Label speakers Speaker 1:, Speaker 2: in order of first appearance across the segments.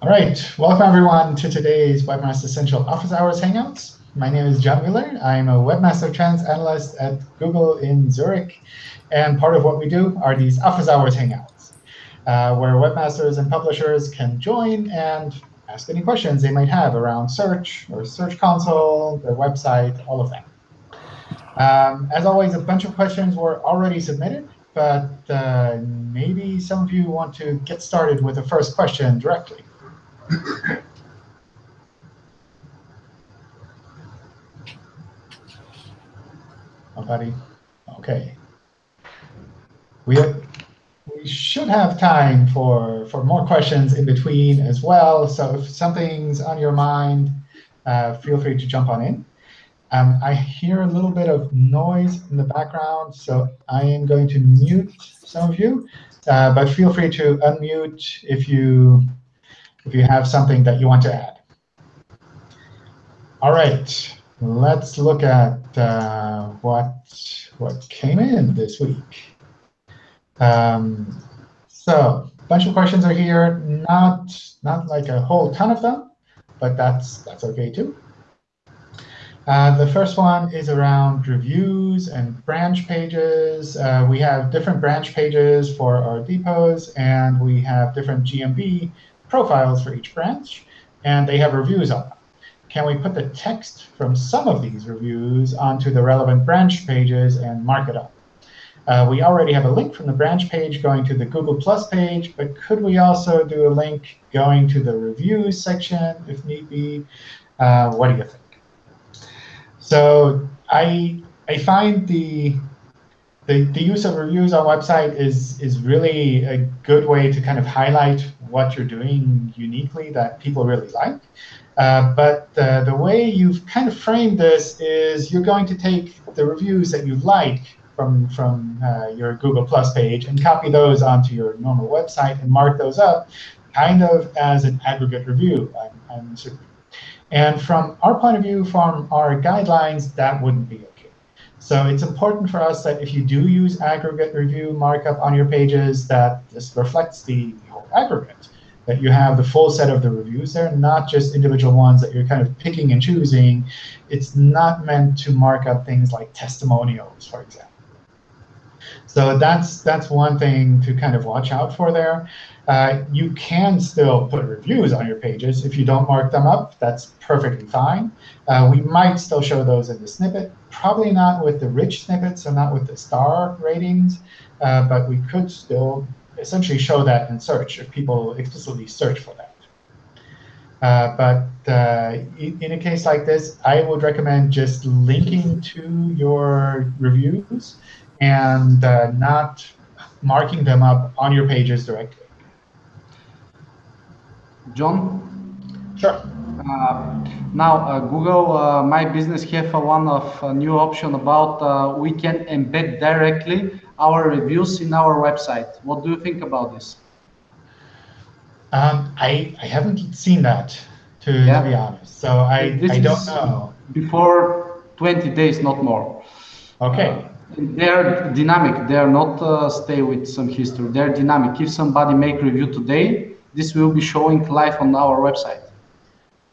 Speaker 1: All right, welcome everyone to today's Webmaster Central Office Hours Hangouts. My name is John Mueller. I'm a Webmaster Trends Analyst at Google in Zurich. And part of what we do are these Office Hours Hangouts, uh, where webmasters and publishers can join and ask any questions they might have around search or Search Console, their website, all of that. Um, as always, a bunch of questions were already submitted, but uh, maybe some of you want to get started with the first question directly. Nobody? OK. We, have, we should have time for, for more questions in between as well. So if something's on your mind, uh, feel free to jump on in. Um, I hear a little bit of noise in the background, so I am going to mute some of you. Uh, but feel free to unmute if you if you have something that you want to add. All right, let's look at uh, what what came in this week. Um, so a bunch of questions are here. Not not like a whole ton of them, but that's that's OK too. Uh, the first one is around reviews and branch pages. Uh, we have different branch pages for our depots, and we have different GMB profiles for each branch, and they have reviews on them. Can we put the text from some of these reviews onto the relevant branch pages and mark it up? Uh, we already have a link from the branch page going to the Google Plus page, but could we also do a link going to the reviews section if need be? Uh, what do you think? So I I find the, the the use of reviews on website is is really a good way to kind of highlight what you're doing uniquely that people really like. Uh, but uh, the way you've kind of framed this is you're going to take the reviews that you like from, from uh, your Google Plus page and copy those onto your normal website and mark those up kind of as an aggregate review, I'm, I'm assuming. And from our point of view, from our guidelines, that wouldn't be OK. So it's important for us that if you do use aggregate review markup on your pages, that this reflects the whole aggregate, that you have the full set of the reviews there, not just individual ones that you're kind of picking and choosing. It's not meant to mark up things like testimonials, for example. So that's that's one thing to kind of watch out for there. Uh, you can still put reviews on your pages. If you don't mark them up, that's perfectly fine. Uh, we might still show those in the snippet. Probably not with the rich snippets, so not with the star ratings. Uh, but we could still essentially show that in search if people explicitly search for that. Uh, but uh, in a case like this, I would recommend just linking to your reviews and not marking them up on your pages directly.
Speaker 2: John?
Speaker 1: Sure.
Speaker 2: Uh, now, uh, Google uh, My Business have a one of a new option about uh, we can embed directly our reviews in our website. What do you think about this?
Speaker 1: Um, I, I haven't seen that, to, yeah. to be honest. So I, I don't know.
Speaker 2: Before 20 days, not more.
Speaker 1: OK.
Speaker 2: Uh, they're dynamic. They're not uh, stay with some history. They're dynamic. If somebody make review today, this will be showing live on our website.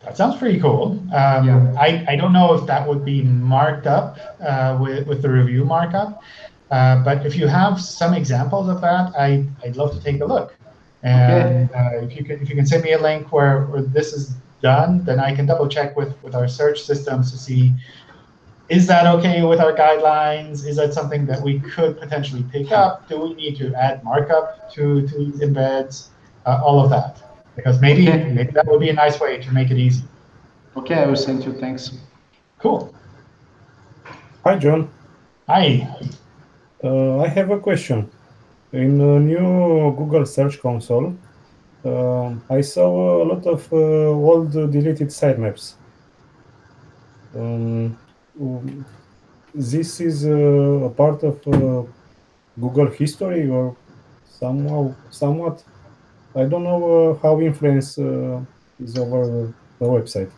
Speaker 1: That sounds pretty cool. Um, yeah. I, I don't know if that would be marked up uh, with, with the review markup. Uh, but if you have some examples of that, I, I'd love to take a look. And okay. uh, if, you can, if you can send me a link where, where this is done, then I can double check with, with our search systems to see, is that OK with our guidelines? Is that something that we could potentially pick up? Do we need to add markup to, to these embeds? Uh, all of that. Because maybe, okay. maybe that would be a nice way to make it easy.
Speaker 2: OK, I will send you. Thanks.
Speaker 1: Cool.
Speaker 3: Hi, John.
Speaker 1: Hi.
Speaker 3: Uh, I have a question. In the new Google Search Console, uh, I saw a lot of uh, old deleted sitemaps. Um, this is uh, a part of uh, Google history or somehow, somewhat? I don't know uh, how influence uh, is over the website.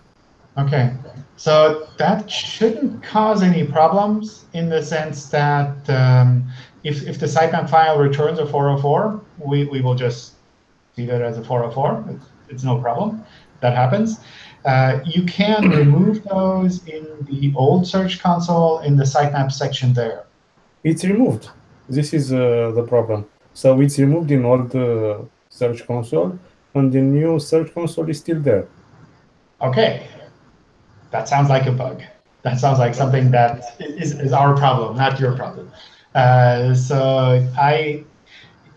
Speaker 1: OK, so that shouldn't cause any problems in the sense that um, if, if the sitemap file returns a 404, we, we will just see that as a 404. It's, it's no problem. That happens. Uh, you can remove those in the old Search Console in the sitemap section there.
Speaker 3: It's removed. This is uh, the problem. So it's removed in all uh, Search Console, and the new Search Console is still there.
Speaker 1: OK. That sounds like a bug. That sounds like something that is, is our problem, not your problem. Uh, so I,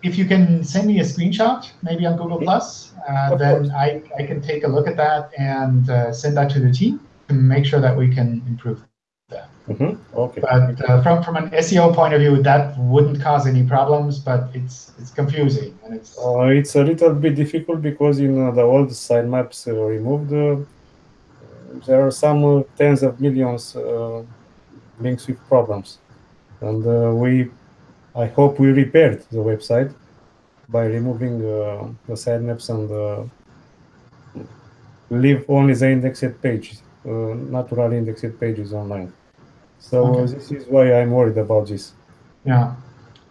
Speaker 1: if you can send me a screenshot, maybe on Google Plus, uh, then I, I can take a look at that and uh, send that to the team to make sure that we can improve.
Speaker 3: Mm -hmm. Okay.
Speaker 1: But uh, from from an SEO point of view, that wouldn't cause any problems, but it's it's confusing and it's.
Speaker 3: Uh, it's a little bit difficult because in uh, the old sitemaps removed, there are some tens of millions links with problems and uh, we I hope we repaired the website by removing uh, the sitemaps and uh, leave only the indexed pages, natural indexed pages online. So okay. this is why I'm worried about this.
Speaker 1: Yeah,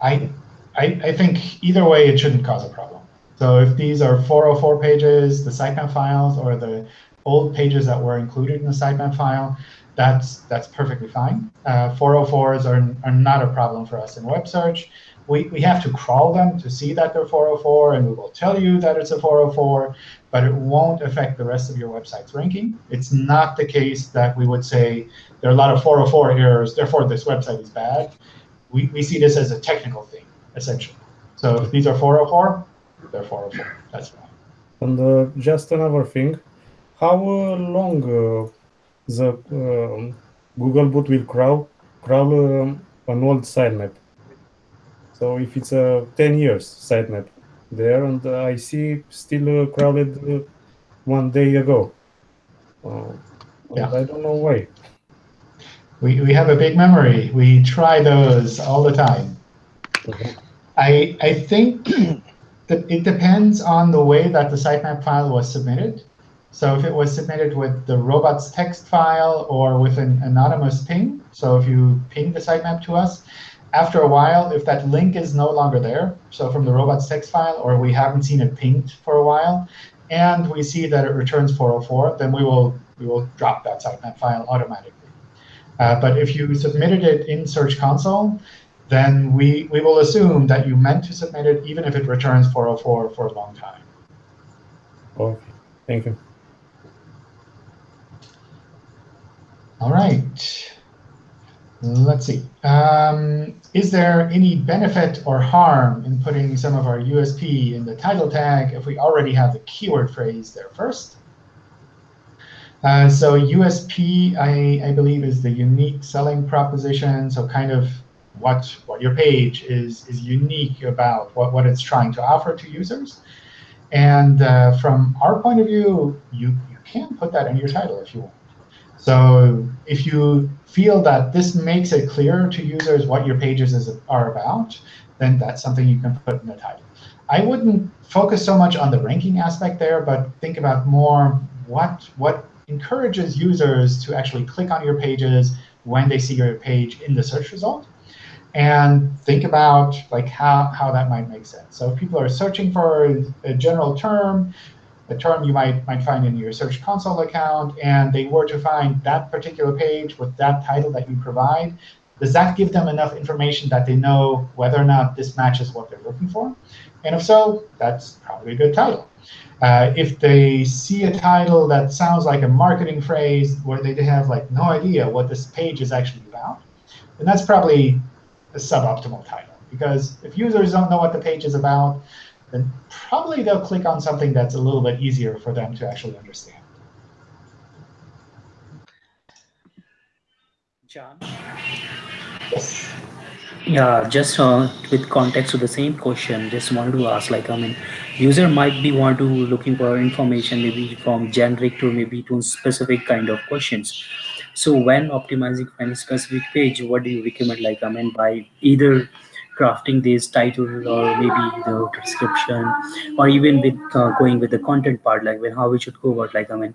Speaker 1: I, I, I think either way it shouldn't cause a problem. So if these are 404 pages, the sitemap files, or the old pages that were included in the sitemap file, that's that's perfectly fine. Uh, 404s are, are not a problem for us in web search. We, we have to crawl them to see that they're 404, and we will tell you that it's a 404, but it won't affect the rest of your website's ranking. It's not the case that we would say there are a lot of 404 errors, therefore this website is bad. We, we see this as a technical thing, essentially. So if these are 404, they're 404. That's fine.
Speaker 3: And uh, just another thing, how uh, long uh, the um, Googlebot will crawl, crawl um, an old sitemap. So if it's a 10 years sitemap there, and uh, I see still uh, crawled uh, one day ago. Uh, yeah. I don't know why.
Speaker 1: We, we have a big memory. We try those all the time. Okay. I, I think that it depends on the way that the sitemap file was submitted. So if it was submitted with the robots text file or with an anonymous ping, so if you ping the sitemap to us, after a while, if that link is no longer there, so from the robots text file, or we haven't seen it pinged for a while, and we see that it returns 404, then we will we will drop that sitemap file automatically. Uh, but if you submitted it in Search Console, then we, we will assume that you meant to submit it even if it returns 404 for a long time.
Speaker 3: Okay, thank you.
Speaker 1: All right. Let's see. Um, is there any benefit or harm in putting some of our USP in the title tag if we already have the keyword phrase there first? Uh, so USP, I, I believe, is the unique selling proposition. So kind of what, what your page is, is unique about what, what it's trying to offer to users. And uh, from our point of view, you, you can put that in your title if you want. So if you feel that this makes it clear to users what your pages is, are about, then that's something you can put in the title. I wouldn't focus so much on the ranking aspect there, but think about more what, what encourages users to actually click on your pages when they see your page in the search result. And think about like how, how that might make sense. So if people are searching for a general term, a term you might, might find in your Search Console account, and they were to find that particular page with that title that you provide, does that give them enough information that they know whether or not this matches what they're looking for? And if so, that's probably a good title. Uh, if they see a title that sounds like a marketing phrase where they have like no idea what this page is actually about, then that's probably a suboptimal title. Because if users don't know what the page is about, then probably they'll click on something that's a little bit easier for them to actually understand.
Speaker 4: John?
Speaker 1: Yes.
Speaker 4: Yeah, just uh, with context to the same question, just wanted to ask, like, I mean, user might be want to looking for information maybe from generic to maybe to specific kind of questions. So when optimizing for any specific page, what do you recommend? Like, I mean, by either crafting this title or maybe the description or even with uh, going with the content part like when how we should go about like i mean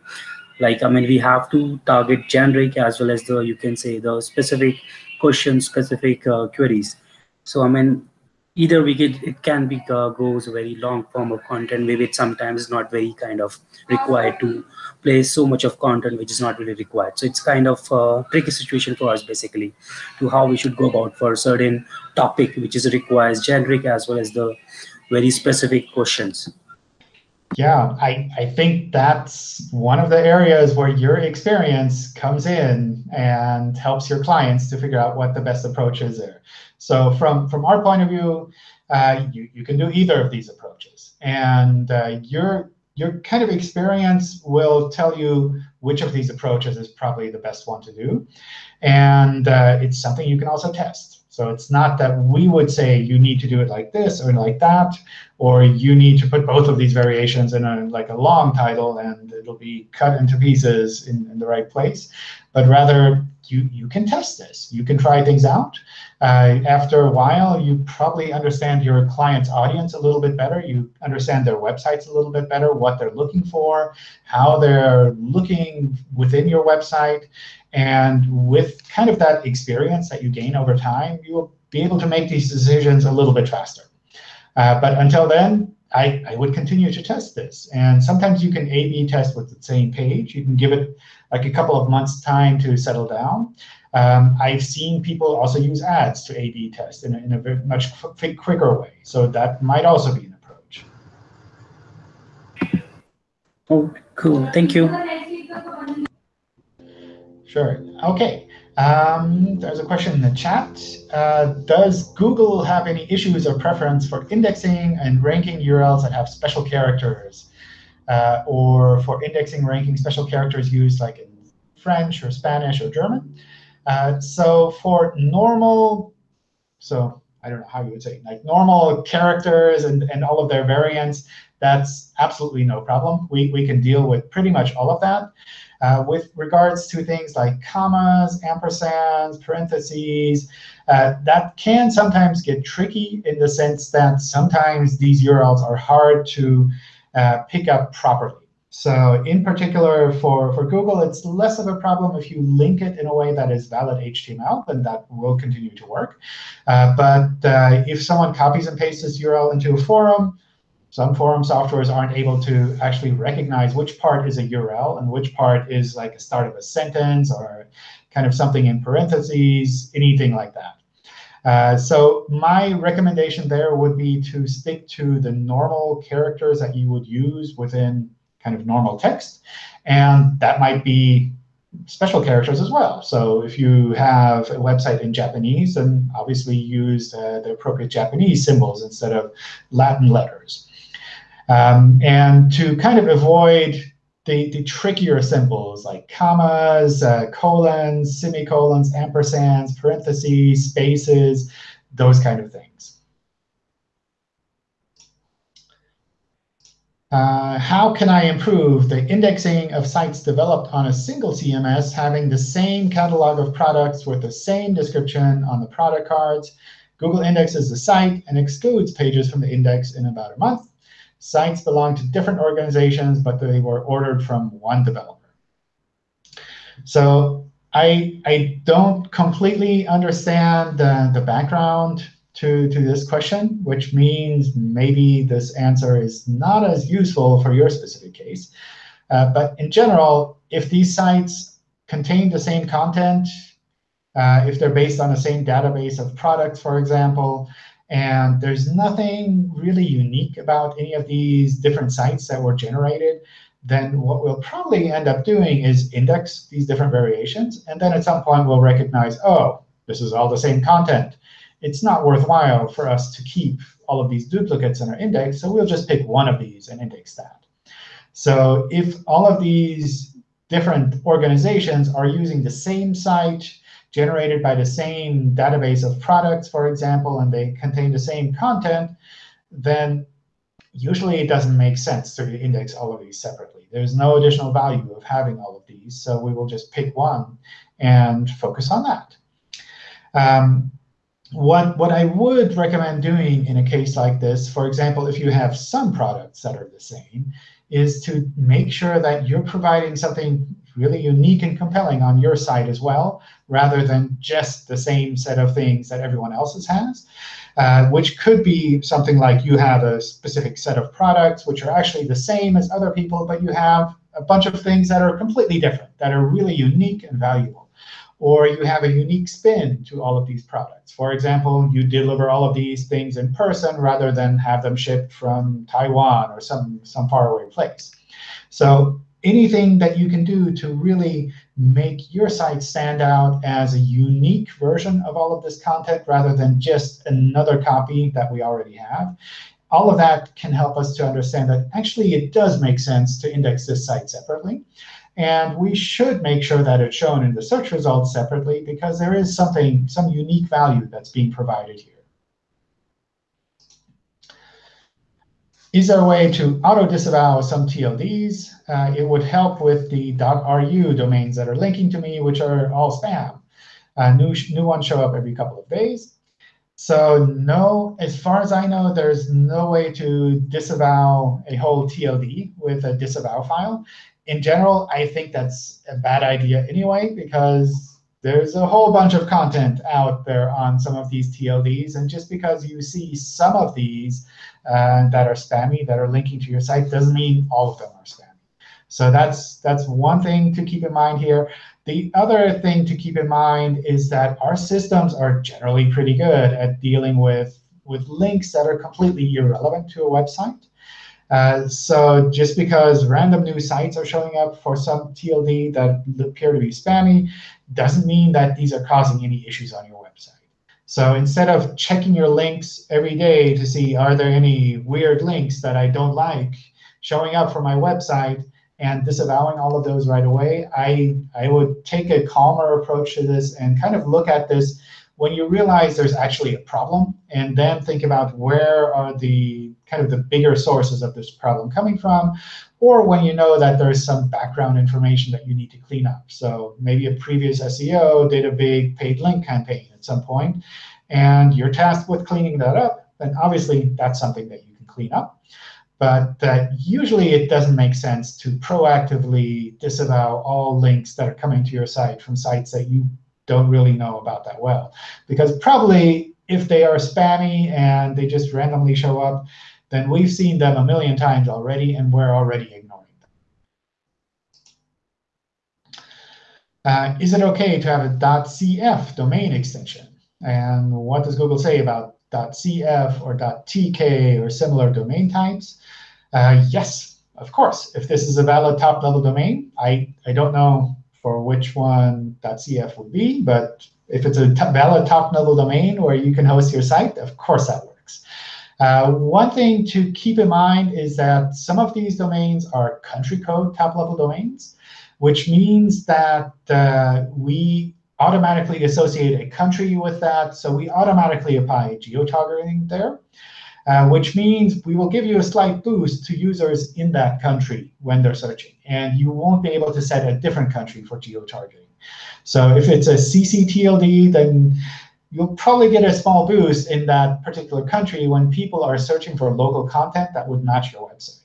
Speaker 4: like i mean we have to target generic as well as the you can say the specific question specific uh, queries. So i mean either we get it can be uh, goes very long form of content. Maybe it sometimes not very kind of required to play so much of content which is not really required. So it's kind of a tricky situation for us basically to how we should go about for a certain topic which is requires generic as well as the very specific questions
Speaker 1: yeah, I, I think that's one of the areas where your experience comes in and helps your clients to figure out what the best approach is there. So from, from our point of view, uh, you, you can do either of these approaches. And uh, your, your kind of experience will tell you which of these approaches is probably the best one to do. And uh, it's something you can also test. So it's not that we would say you need to do it like this or like that, or you need to put both of these variations in a like a long title and it'll be cut into pieces in, in the right place. But rather, you, you can test this. You can try things out. Uh, after a while, you probably understand your client's audience a little bit better. You understand their websites a little bit better, what they're looking for, how they're looking within your website. And with kind of that experience that you gain over time, you will be able to make these decisions a little bit faster. Uh, but until then, I, I would continue to test this. And sometimes you can A-B test with the same page. You can give it like a couple of months time to settle down. Um, I've seen people also use ads to A-B test in a, in a very much quicker way. So that might also be an approach.
Speaker 4: Oh, cool. Thank you.
Speaker 1: Sure. OK. Um, there's a question in the chat. Uh, does Google have any issues or preference for indexing and ranking URLs that have special characters? Uh, or for indexing, ranking special characters used like in French or Spanish or German? Uh, so for normal, so I don't know how you would say, like normal characters and, and all of their variants, that's absolutely no problem. We, we can deal with pretty much all of that. Uh, with regards to things like commas, ampersands, parentheses, uh, that can sometimes get tricky in the sense that sometimes these URLs are hard to uh, pick up properly. So in particular, for, for Google, it's less of a problem if you link it in a way that is valid HTML, then that will continue to work. Uh, but uh, if someone copies and pastes this URL into a forum, some forum softwares aren't able to actually recognize which part is a URL and which part is like a start of a sentence or kind of something in parentheses, anything like that. Uh, so my recommendation there would be to stick to the normal characters that you would use within kind of normal text. And that might be special characters as well. So if you have a website in Japanese, then obviously use uh, the appropriate Japanese symbols instead of Latin letters. Um, and to kind of avoid the, the trickier symbols like commas, uh, colons, semicolons, ampersands, parentheses, spaces, those kind of things. Uh, how can I improve the indexing of sites developed on a single CMS having the same catalog of products with the same description on the product cards? Google indexes the site and excludes pages from the index in about a month. Sites belong to different organizations, but they were ordered from one developer. So I, I don't completely understand the, the background to, to this question, which means maybe this answer is not as useful for your specific case. Uh, but in general, if these sites contain the same content, uh, if they're based on the same database of products, for example, and there's nothing really unique about any of these different sites that were generated. Then what we'll probably end up doing is index these different variations. And then at some point, we'll recognize, oh, this is all the same content. It's not worthwhile for us to keep all of these duplicates in our index. So we'll just pick one of these and index that. So if all of these different organizations are using the same site, generated by the same database of products, for example, and they contain the same content, then usually it doesn't make sense to index all of these separately. There's no additional value of having all of these, so we will just pick one and focus on that. Um, what, what I would recommend doing in a case like this, for example, if you have some products that are the same, is to make sure that you're providing something really unique and compelling on your site as well, rather than just the same set of things that everyone else's has, uh, which could be something like you have a specific set of products which are actually the same as other people, but you have a bunch of things that are completely different, that are really unique and valuable. Or you have a unique spin to all of these products. For example, you deliver all of these things in person rather than have them shipped from Taiwan or some, some faraway place. So anything that you can do to really make your site stand out as a unique version of all of this content rather than just another copy that we already have. All of that can help us to understand that actually it does make sense to index this site separately. And we should make sure that it's shown in the search results separately because there is something, some unique value that's being provided here. Is there a way to auto-disavow some TLDs? Uh, it would help with the .ru domains that are linking to me, which are all spam. Uh, new, new ones show up every couple of days. So no, as far as I know, there's no way to disavow a whole TLD with a disavow file. In general, I think that's a bad idea anyway, because there's a whole bunch of content out there on some of these TLDs. And just because you see some of these uh, that are spammy, that are linking to your site, doesn't mean all of them are spammy. So that's, that's one thing to keep in mind here. The other thing to keep in mind is that our systems are generally pretty good at dealing with, with links that are completely irrelevant to a website. Uh, so just because random new sites are showing up for some TLD that appear to be spammy doesn't mean that these are causing any issues on your website. So instead of checking your links every day to see are there any weird links that I don't like showing up for my website and disavowing all of those right away, I, I would take a calmer approach to this and kind of look at this when you realize there's actually a problem, and then think about where are the kind of the bigger sources of this problem coming from, or when you know that there's some background information that you need to clean up. So maybe a previous SEO did a big paid link campaign at some point, and you're tasked with cleaning that up, then obviously that's something that you can clean up. But uh, usually it doesn't make sense to proactively disavow all links that are coming to your site from sites that you don't really know about that well. Because probably if they are spammy and they just randomly show up, then we've seen them a million times already, and we're already ignoring them. Uh, is it OK to have a .cf domain extension? And what does Google say about .cf or .tk or similar domain types? Uh, yes, of course. If this is a valid top-level domain, I, I don't know for which one .cf would be, but if it's a valid top-level domain where you can host your site, of course that works. Uh, one thing to keep in mind is that some of these domains are country code top-level domains, which means that uh, we automatically associate a country with that. So we automatically apply geo-targeting there, uh, which means we will give you a slight boost to users in that country when they're searching. And you won't be able to set a different country for geo-targeting. So if it's a CCTLD, then you'll probably get a small boost in that particular country when people are searching for local content that would match your website.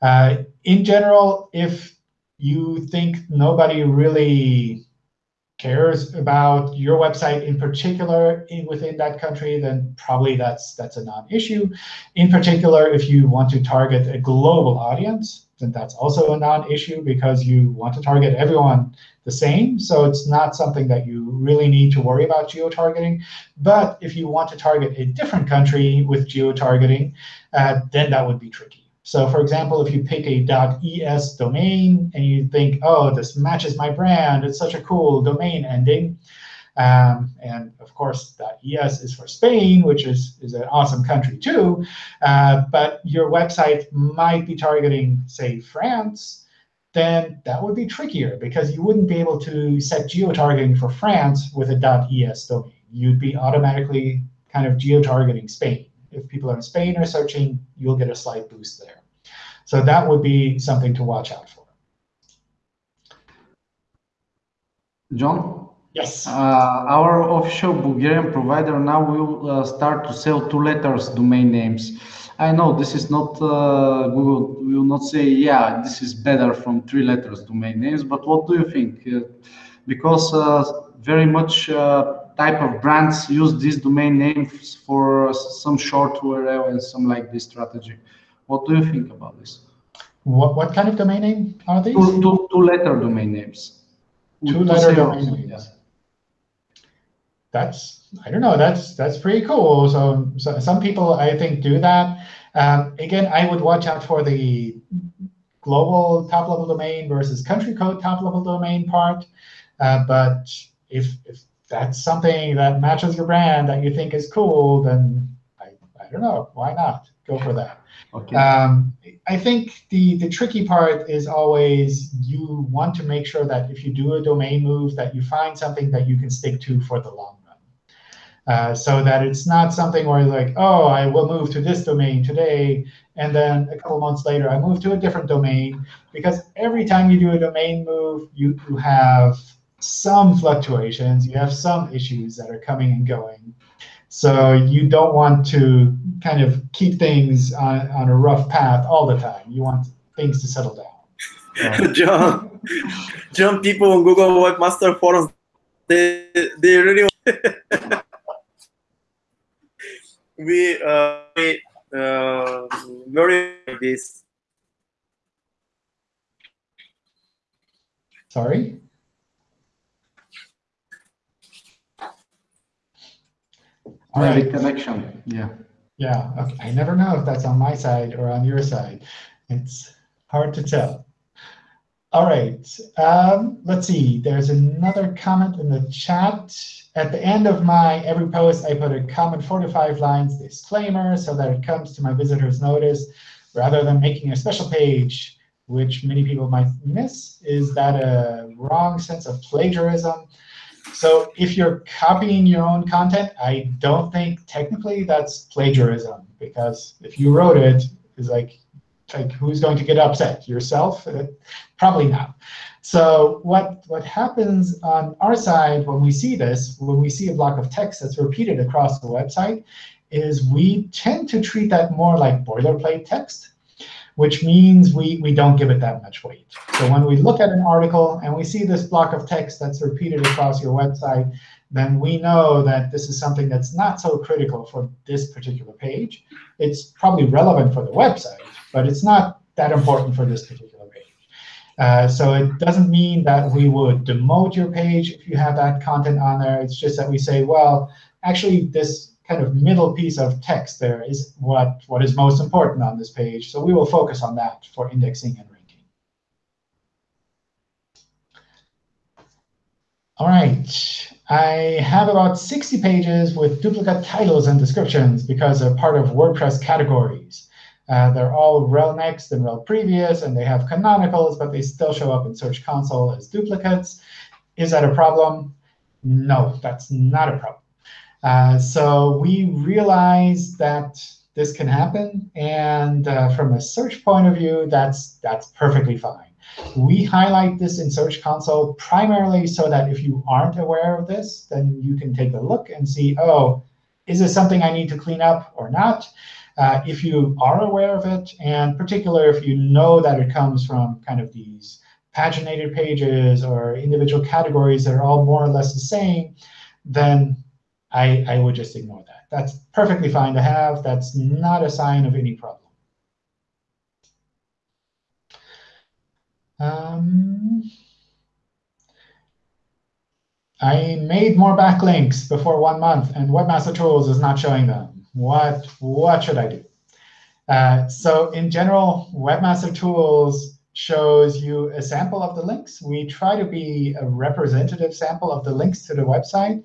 Speaker 1: Uh, in general, if you think nobody really cares about your website in particular in, within that country, then probably that's that's a non-issue. In particular, if you want to target a global audience, then that's also a non-issue because you want to target everyone the same. So it's not something that you really need to worry about geo-targeting. But if you want to target a different country with geo-targeting, uh, then that would be tricky. So for example, if you pick a .es domain and you think, oh, this matches my brand, it's such a cool domain ending, um, and of course, .es is for Spain, which is, is an awesome country too. Uh, but your website might be targeting, say, France, then that would be trickier because you wouldn't be able to set geo-targeting for France with a .es domain. You'd be automatically kind of geo-targeting Spain if people are in Spain are searching, you'll get a slight boost there. So that would be something to watch out for.
Speaker 2: John?
Speaker 1: Yes.
Speaker 2: Uh, our official Bulgarian provider now will uh, start to sell two letters domain names. I know this is not uh, Google will not say yeah this is better from three letters domain names, but what do you think? Uh, because uh, very much uh, type of brands use these domain names for some short URL and some like this strategy. What do you think about this?
Speaker 1: What what kind of domain name are these?
Speaker 2: Two, two, two letter domain names.
Speaker 1: Two letter domain names. Yeah. That's I don't know. That's that's pretty cool. So, so some people I think do that. Um, again, I would watch out for the global top level domain versus country code top level domain part. Uh, but if if that's something that matches your brand that you think is cool, then I, I don't know. Why not? Go for that.
Speaker 2: Okay.
Speaker 1: Um, I think the, the tricky part is always you want to make sure that if you do a domain move, that you find something that you can stick to for the long run. Uh, so that it's not something where you're like, oh, I will move to this domain today, and then a couple months later I move to a different domain. Because every time you do a domain move, you, you have some fluctuations. You have some issues that are coming and going. So you don't want to kind of keep things on, on a rough path all the time. You want things to settle down.
Speaker 5: John, John, people on Google Webmaster Forums, they, they really we uh, we uh, very this.
Speaker 1: Sorry? All
Speaker 2: Maybe
Speaker 1: right.
Speaker 2: connection. Yeah.
Speaker 1: Yeah, okay. I never know if that's on my side or on your side. It's hard to tell. All right, um, let's see. There's another comment in the chat. At the end of my every post, I put a comment four to five lines disclaimer so that it comes to my visitors notice rather than making a special page, which many people might miss. Is that a wrong sense of plagiarism? So if you're copying your own content, I don't think technically that's plagiarism, because if you wrote it, it's like, like who's going to get upset? Yourself? Uh, probably not. So what, what happens on our side when we see this, when we see a block of text that's repeated across the website, is we tend to treat that more like boilerplate text which means we, we don't give it that much weight. So when we look at an article and we see this block of text that's repeated across your website, then we know that this is something that's not so critical for this particular page. It's probably relevant for the website, but it's not that important for this particular page. Uh, so it doesn't mean that we would demote your page if you have that content on there. It's just that we say, well, actually, this kind of middle piece of text there is what, what is most important on this page. So we will focus on that for indexing and ranking. All right. I have about 60 pages with duplicate titles and descriptions because they're part of WordPress categories. Uh, they're all rel next and rel previous, and they have canonicals, but they still show up in Search Console as duplicates. Is that a problem? No, that's not a problem. Uh, so we realize that this can happen. And uh, from a search point of view, that's, that's perfectly fine. We highlight this in Search Console primarily so that if you aren't aware of this, then you can take a look and see, oh, is this something I need to clean up or not? Uh, if you are aware of it, and particularly if you know that it comes from kind of these paginated pages or individual categories that are all more or less the same, then I, I would just ignore that. That's perfectly fine to have. That's not a sign of any problem. Um, I made more backlinks before one month, and Webmaster Tools is not showing them. What, what should I do? Uh, so in general, Webmaster Tools shows you a sample of the links. We try to be a representative sample of the links to the website.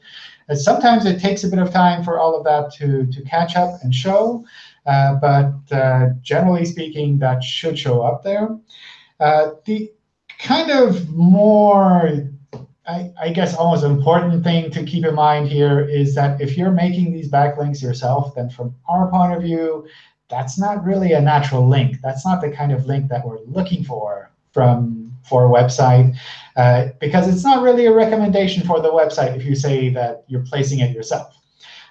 Speaker 1: And sometimes it takes a bit of time for all of that to, to catch up and show. Uh, but uh, generally speaking, that should show up there. Uh, the kind of more, I, I, guess, almost important thing to keep in mind here is that if you're making these backlinks yourself, then from our point of view, that's not really a natural link. That's not the kind of link that we're looking for from for a website, uh, because it's not really a recommendation for the website if you say that you're placing it yourself.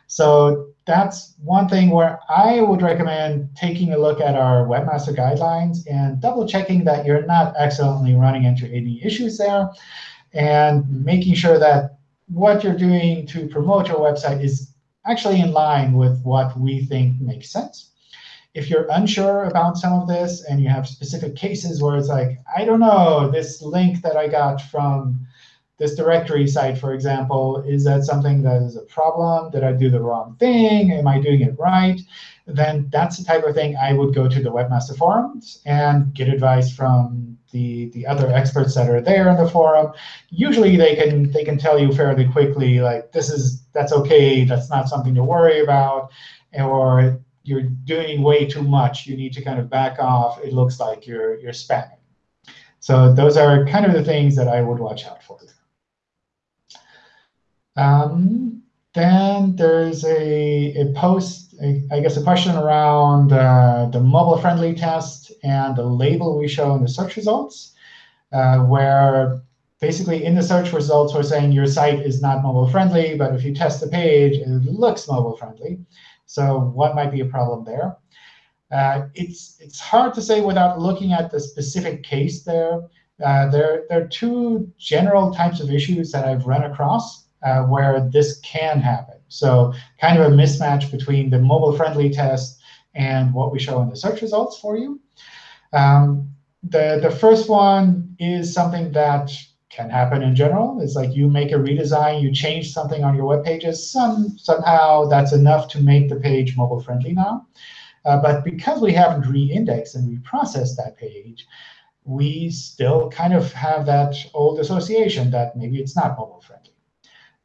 Speaker 1: So that's one thing where I would recommend taking a look at our webmaster guidelines and double checking that you're not accidentally running into any issues there and making sure that what you're doing to promote your website is actually in line with what we think makes sense. If you're unsure about some of this and you have specific cases where it's like, I don't know, this link that I got from this directory site, for example, is that something that is a problem? Did I do the wrong thing? Am I doing it right? Then that's the type of thing I would go to the Webmaster Forums and get advice from the, the other experts that are there in the forum. Usually they can they can tell you fairly quickly, like, this is that's OK, that's not something to worry about, or you're doing way too much. You need to kind of back off. It looks like you're you're spamming. So those are kind of the things that I would watch out for. Um, then there's a, a post, a, I guess a question around uh, the mobile-friendly test and the label we show in the search results, uh, where basically in the search results we're saying your site is not mobile-friendly, but if you test the page, it looks mobile-friendly. So what might be a problem there? Uh, it's, it's hard to say without looking at the specific case there. Uh, there. There are two general types of issues that I've run across uh, where this can happen. So kind of a mismatch between the mobile-friendly test and what we show in the search results for you. Um, the, the first one is something that can happen in general. It's like you make a redesign, you change something on your web pages. Some, somehow that's enough to make the page mobile-friendly now. Uh, but because we haven't re-indexed and reprocessed that page, we still kind of have that old association that maybe it's not mobile-friendly.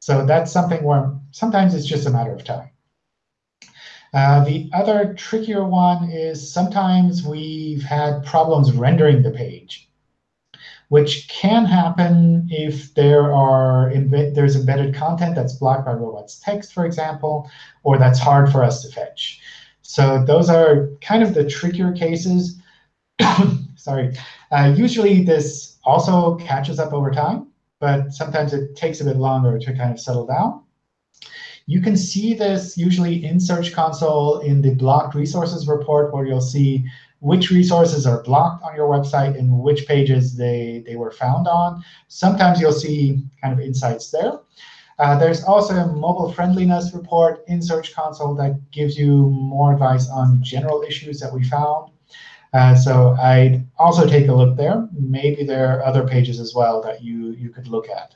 Speaker 1: So that's something where sometimes it's just a matter of time. Uh, the other trickier one is sometimes we've had problems rendering the page, which can happen if there are there's embedded content that's blocked by robots text, for example, or that's hard for us to fetch. So those are kind of the trickier cases. Sorry. Uh, usually this also catches up over time but sometimes it takes a bit longer to kind of settle down. You can see this usually in Search Console in the blocked resources report, where you'll see which resources are blocked on your website and which pages they, they were found on. Sometimes you'll see kind of insights there. Uh, there's also a mobile friendliness report in Search Console that gives you more advice on general issues that we found. Uh, so I'd also take a look there. Maybe there are other pages as well that you, you could look at.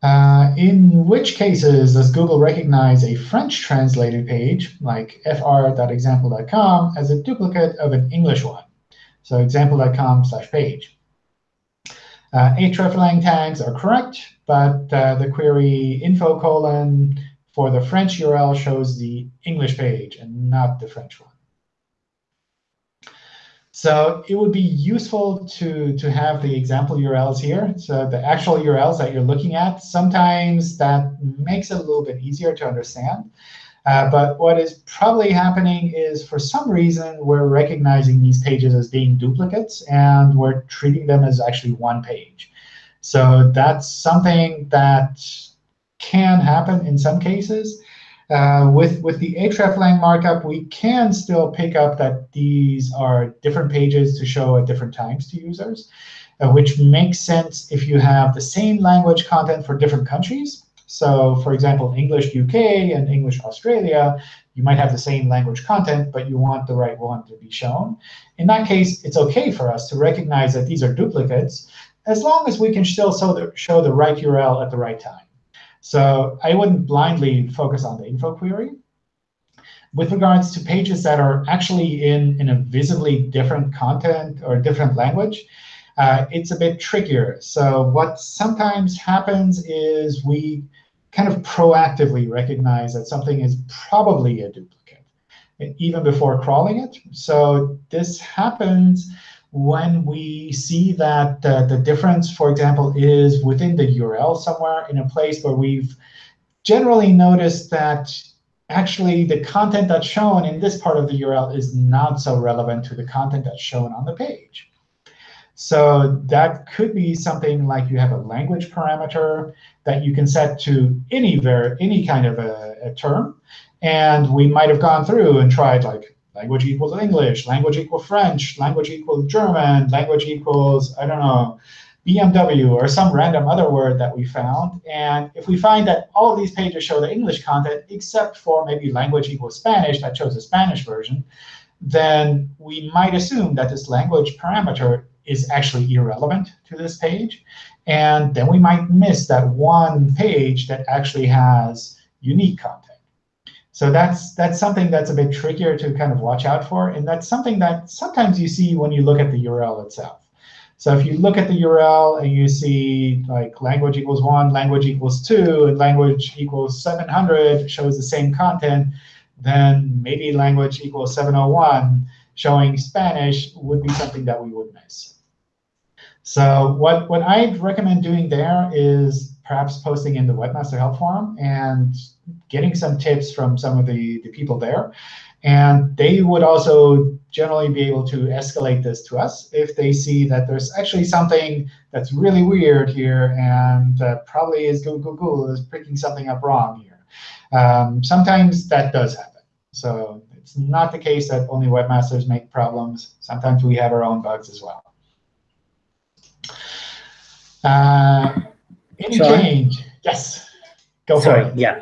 Speaker 1: Uh, in which cases does Google recognize a French translated page, like fr.example.com, as a duplicate of an English one? So example.com slash page. Uh, hreflang tags are correct, but uh, the query info colon for the French URL shows the English page and not the French one. So it would be useful to, to have the example URLs here. So the actual URLs that you're looking at, sometimes that makes it a little bit easier to understand. Uh, but what is probably happening is, for some reason, we're recognizing these pages as being duplicates, and we're treating them as actually one page. So that's something that can happen in some cases. Uh, with, with the hreflang markup, we can still pick up that these are different pages to show at different times to users, uh, which makes sense if you have the same language content for different countries. So for example, English UK and English Australia, you might have the same language content, but you want the right one to be shown. In that case, it's OK for us to recognize that these are duplicates, as long as we can still show the, show the right URL at the right time. So I wouldn't blindly focus on the info query. With regards to pages that are actually in, in a visibly different content or different language, uh, it's a bit trickier. So what sometimes happens is we kind of proactively recognize that something is probably a duplicate, even before crawling it. So this happens when we see that uh, the difference, for example, is within the URL somewhere in a place where we've generally noticed that actually the content that's shown in this part of the URL is not so relevant to the content that's shown on the page. So that could be something like you have a language parameter that you can set to any ver any kind of a, a term. And we might have gone through and tried like language equals English, language equals French, language equals German, language equals, I don't know, BMW or some random other word that we found. And if we find that all of these pages show the English content, except for maybe language equals Spanish that shows the Spanish version, then we might assume that this language parameter is actually irrelevant to this page. And then we might miss that one page that actually has unique content. So that's that's something that's a bit trickier to kind of watch out for. And that's something that sometimes you see when you look at the URL itself. So if you look at the URL and you see like language equals 1, language equals 2, and language equals 700 shows the same content, then maybe language equals 701 showing Spanish would be something that we would miss. So what, what I'd recommend doing there is perhaps posting in the Webmaster Help Forum and getting some tips from some of the, the people there. And they would also generally be able to escalate this to us if they see that there's actually something that's really weird here and uh, probably is Google, Google is picking something up wrong here. Um, sometimes that does happen. So it's not the case that only webmasters make problems. Sometimes we have our own bugs as well. Uh, any Sorry. change? Yes. Go
Speaker 4: Sorry,
Speaker 1: for it.
Speaker 4: Yeah.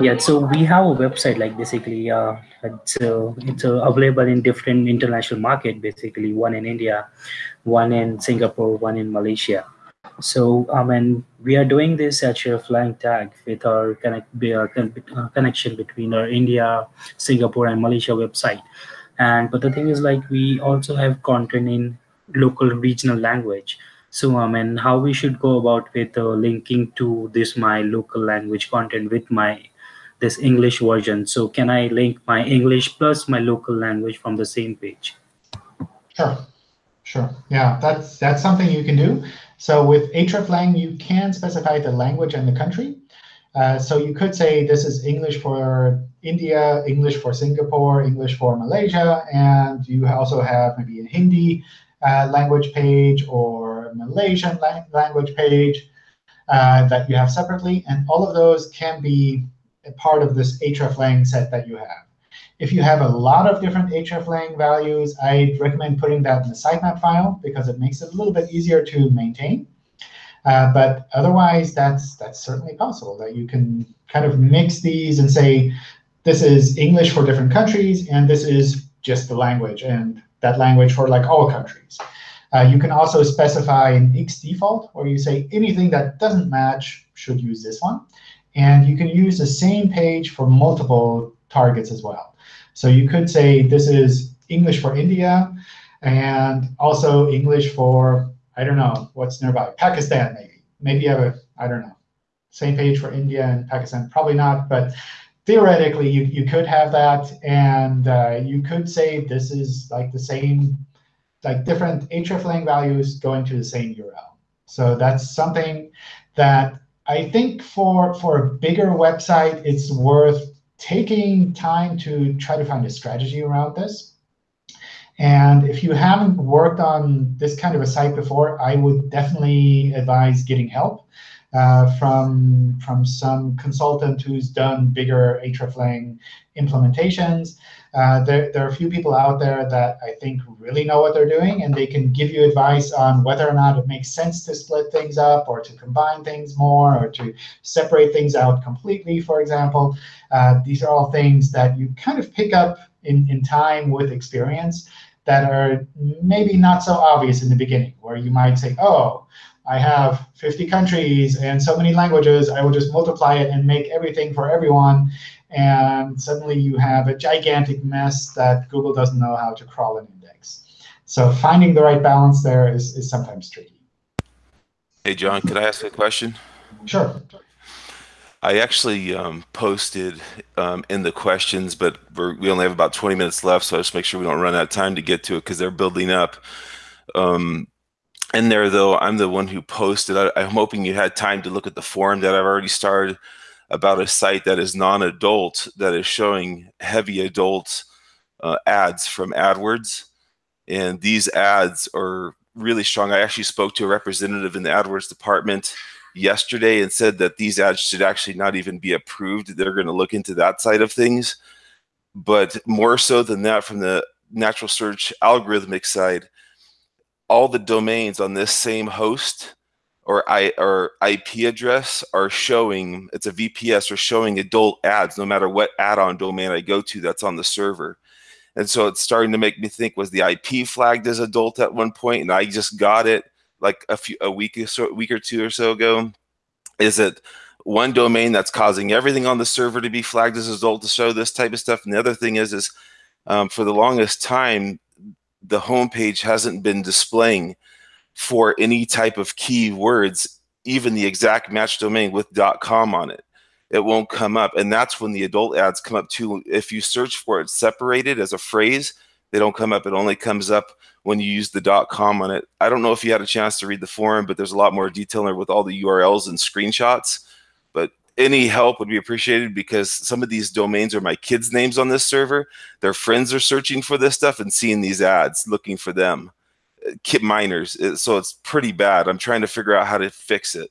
Speaker 4: Yeah, so we have a website like basically uh, it's uh, it's uh, available in different international market basically one in India, one in Singapore, one in Malaysia. So I mean we are doing this hreflang tag with our connect uh, uh, connection between our India, Singapore, and Malaysia website. And but the thing is like we also have content in local regional language so I mean, how we should go about with uh, linking to this my local language content with my this English version. So can I link my English plus my local language from the same page?
Speaker 1: Sure, sure. Yeah, that's that's something you can do. So with hreflang, you can specify the language and the country. Uh, so you could say this is English for India, English for Singapore, English for Malaysia, and you also have maybe a Hindi uh, language page or Malaysian la language page uh, that you have separately. And all of those can be part of this hreflang set that you have. If you have a lot of different hreflang values, I'd recommend putting that in the sitemap file because it makes it a little bit easier to maintain. Uh, but otherwise, that's that's certainly possible that you can kind of mix these and say, this is English for different countries, and this is just the language. And that language for like all countries. Uh, you can also specify an X default, where you say anything that doesn't match should use this one. And you can use the same page for multiple targets as well. So you could say this is English for India, and also English for, I don't know, what's nearby, Pakistan maybe. Maybe have a, I don't know, same page for India and Pakistan. Probably not, but theoretically, you, you could have that, and uh, you could say this is like the same, like different hreflang values going to the same URL. So that's something that I think for, for a bigger website, it's worth taking time to try to find a strategy around this. And if you haven't worked on this kind of a site before, I would definitely advise getting help uh, from, from some consultant who's done bigger hreflang implementations. Uh, there, there are a few people out there that I think really know what they're doing, and they can give you advice on whether or not it makes sense to split things up or to combine things more or to separate things out completely, for example. Uh, these are all things that you kind of pick up in, in time with experience that are maybe not so obvious in the beginning, where you might say, oh, I have 50 countries and so many languages. I will just multiply it and make everything for everyone. And suddenly you have a gigantic mess that Google doesn't know how to crawl and index. So finding the right balance there is, is sometimes tricky.
Speaker 6: Hey, John, could I ask a question?
Speaker 1: Sure.
Speaker 6: I actually um, posted um, in the questions, but we only have about 20 minutes left, so I just make sure we don't run out of time to get to it because they're building up. Um, in there, though, I'm the one who posted. I, I'm hoping you had time to look at the forum that I've already started about a site that is non-adult that is showing heavy adult uh, ads from AdWords. And these ads are really strong. I actually spoke to a representative in the AdWords department yesterday and said that these ads should actually not even be approved. They're going to look into that side of things. But more so than that, from the natural search algorithmic side, all the domains on this same host or I or IP address are showing it's a VPS or showing adult ads no matter what add-on domain I go to that's on the server. And so it's starting to make me think was the IP flagged as adult at one point and I just got it like a few a week or so week or two or so ago. Is it one domain that's causing everything on the server to be flagged as adult to show this type of stuff? And the other thing is is um, for the longest time the homepage hasn't been displaying for any type of keywords, even the exact match domain with .com on it. It won't come up. And that's when the adult ads come up too. If you search for it separated as a phrase, they don't come up. It only comes up when you use the .com on it. I don't know if you had a chance to read the forum, but there's a lot more detail there with all the URLs and screenshots. But any help would be appreciated because some of these domains are my kids' names on this server. Their friends are searching for this stuff and seeing these ads, looking for them kit miners. So it's pretty bad. I'm trying to figure out how to fix it.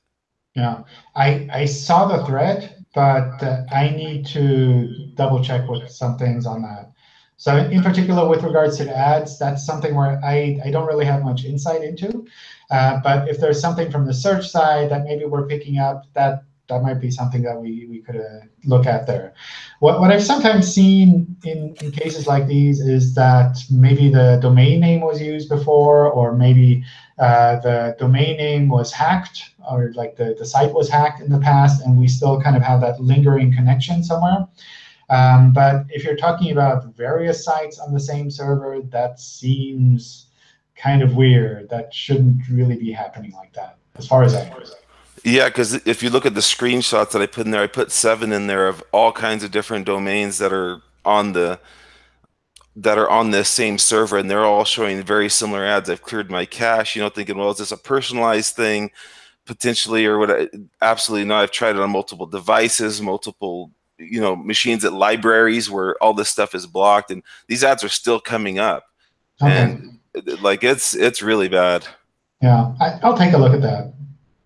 Speaker 1: Yeah, I, I saw the thread, but uh, I need to double check with some things on that. So in particular, with regards to the ads, that's something where I, I don't really have much insight into. Uh, but if there's something from the search side that maybe we're picking up, that that might be something that we, we could uh, look at there. What, what I've sometimes seen in, in cases like these is that maybe the domain name was used before, or maybe uh, the domain name was hacked, or like the, the site was hacked in the past, and we still kind of have that lingering connection somewhere. Um, but if you're talking about various sites on the same server, that seems kind of weird. That shouldn't really be happening like that, as far as I know.
Speaker 6: Yeah, because if you look at the screenshots that I put in there, I put seven in there of all kinds of different domains that are on the that are on this same server, and they're all showing very similar ads. I've cleared my cache, you know, thinking, well, is this a personalized thing, potentially, or what? Absolutely not. I've tried it on multiple devices, multiple you know machines at libraries where all this stuff is blocked, and these ads are still coming up, okay. and like it's it's really bad.
Speaker 1: Yeah, I, I'll take a look at that.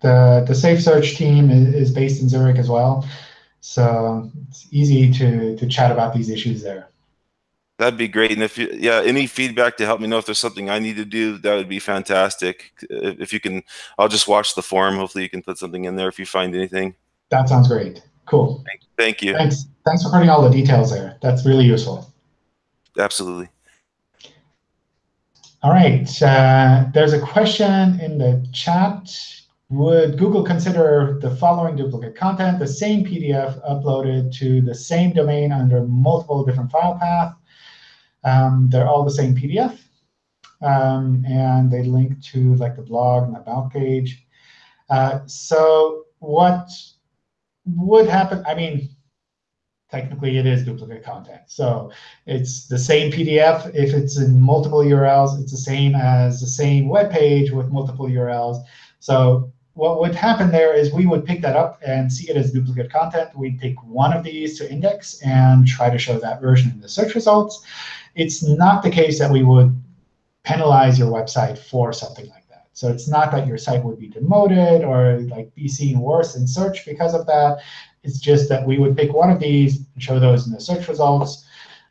Speaker 1: The, the Safe Search team is, is based in Zurich as well. So it's easy to, to chat about these issues there.
Speaker 6: That'd be great. And if you, yeah, any feedback to help me know if there's something I need to do, that would be fantastic. If you can, I'll just watch the forum. Hopefully you can put something in there if you find anything.
Speaker 1: That sounds great. Cool.
Speaker 6: Thank, thank you.
Speaker 1: Thanks. Thanks for putting all the details there. That's really useful.
Speaker 6: Absolutely.
Speaker 1: All right. Uh, there's a question in the chat would Google consider the following duplicate content, the same PDF uploaded to the same domain under multiple different file paths? Um, they're all the same PDF. Um, and they link to like the blog and the about page. Uh, so what would happen? I mean, technically it is duplicate content. So it's the same PDF. If it's in multiple URLs, it's the same as the same web page with multiple URLs. So what would happen there is we would pick that up and see it as duplicate content. We'd pick one of these to index and try to show that version in the search results. It's not the case that we would penalize your website for something like that. So it's not that your site would be demoted or like be seen worse in search because of that. It's just that we would pick one of these and show those in the search results.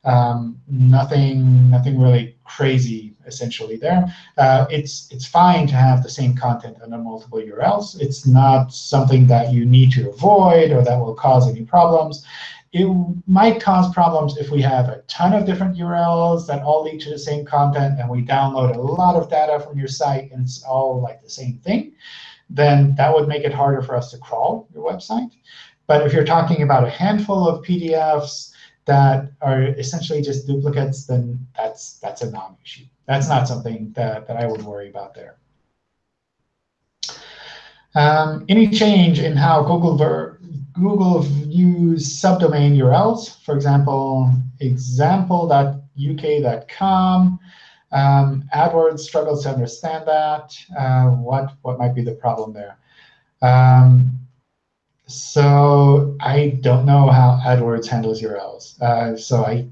Speaker 1: Um, nothing, nothing really crazy essentially there. Uh, it's, it's fine to have the same content under multiple URLs. It's not something that you need to avoid or that will cause any problems. It might cause problems if we have a ton of different URLs that all lead to the same content, and we download a lot of data from your site, and it's all like the same thing. Then that would make it harder for us to crawl your website. But if you're talking about a handful of PDFs that are essentially just duplicates, then that's that's a non-issue that's not something that, that I would worry about there. Um, any change in how Google ver Google views subdomain URLs, for example, example.uk.com. Um, AdWords struggles to understand that. Uh, what what might be the problem there? Um, so I don't know how AdWords handles URLs. Uh, so I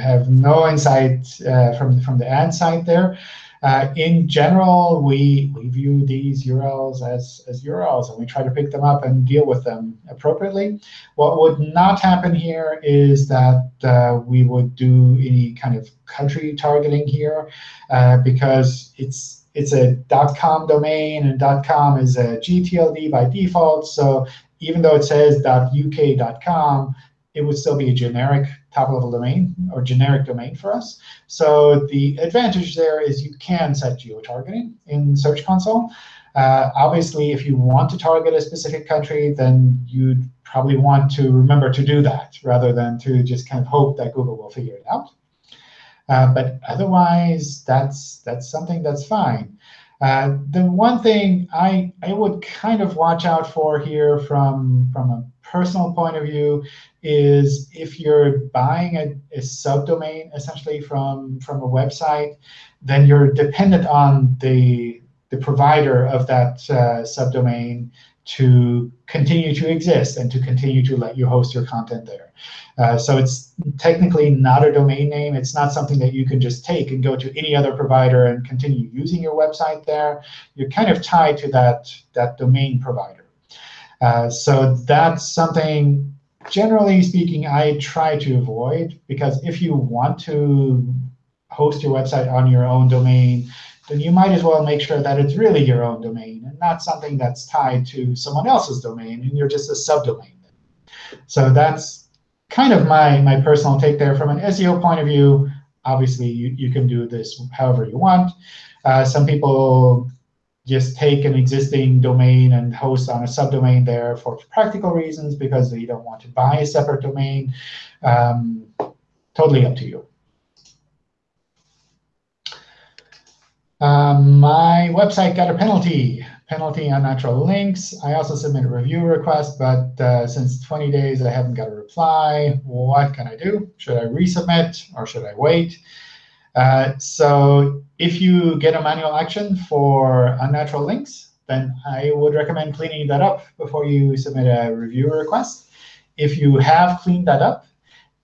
Speaker 1: have no insight uh, from, from the ad side there. Uh, in general, we, we view these URLs as, as URLs, and we try to pick them up and deal with them appropriately. What would not happen here is that uh, we would do any kind of country targeting here, uh, because it's it's a .com domain, and .com is a GTLD by default. So even though it says .uk.com, it would still be a generic top-level domain or generic domain for us. So the advantage there is you can set geo-targeting in Search Console. Uh, obviously, if you want to target a specific country, then you'd probably want to remember to do that rather than to just kind of hope that Google will figure it out. Uh, but otherwise, that's that's something that's fine. Uh, the one thing I, I would kind of watch out for here from, from a personal point of view is if you're buying a, a subdomain essentially from, from a website, then you're dependent on the, the provider of that uh, subdomain to continue to exist and to continue to let you host your content there. Uh, so it's technically not a domain name. It's not something that you can just take and go to any other provider and continue using your website there. You're kind of tied to that, that domain provider. Uh, so that's something, generally speaking, I try to avoid. Because if you want to host your website on your own domain, then you might as well make sure that it's really your own domain and not something that's tied to someone else's domain, and you're just a subdomain. So that's kind of my, my personal take there. From an SEO point of view, obviously, you, you can do this however you want. Uh, some people just take an existing domain and host on a subdomain there for practical reasons because they don't want to buy a separate domain. Um, totally up to you. Um, my website got a penalty penalty on unnatural links. I also submit a review request, but uh, since 20 days I haven't got a reply. What can I do? Should I resubmit or should I wait? Uh, so if you get a manual action for unnatural links, then I would recommend cleaning that up before you submit a review request. If you have cleaned that up,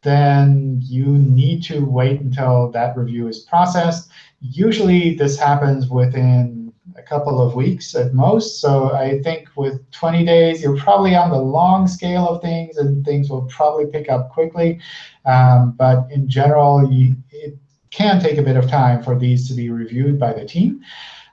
Speaker 1: then you need to wait until that review is processed. Usually this happens within a couple of weeks at most. So I think with 20 days, you're probably on the long scale of things, and things will probably pick up quickly. Um, but in general, you, it can take a bit of time for these to be reviewed by the team.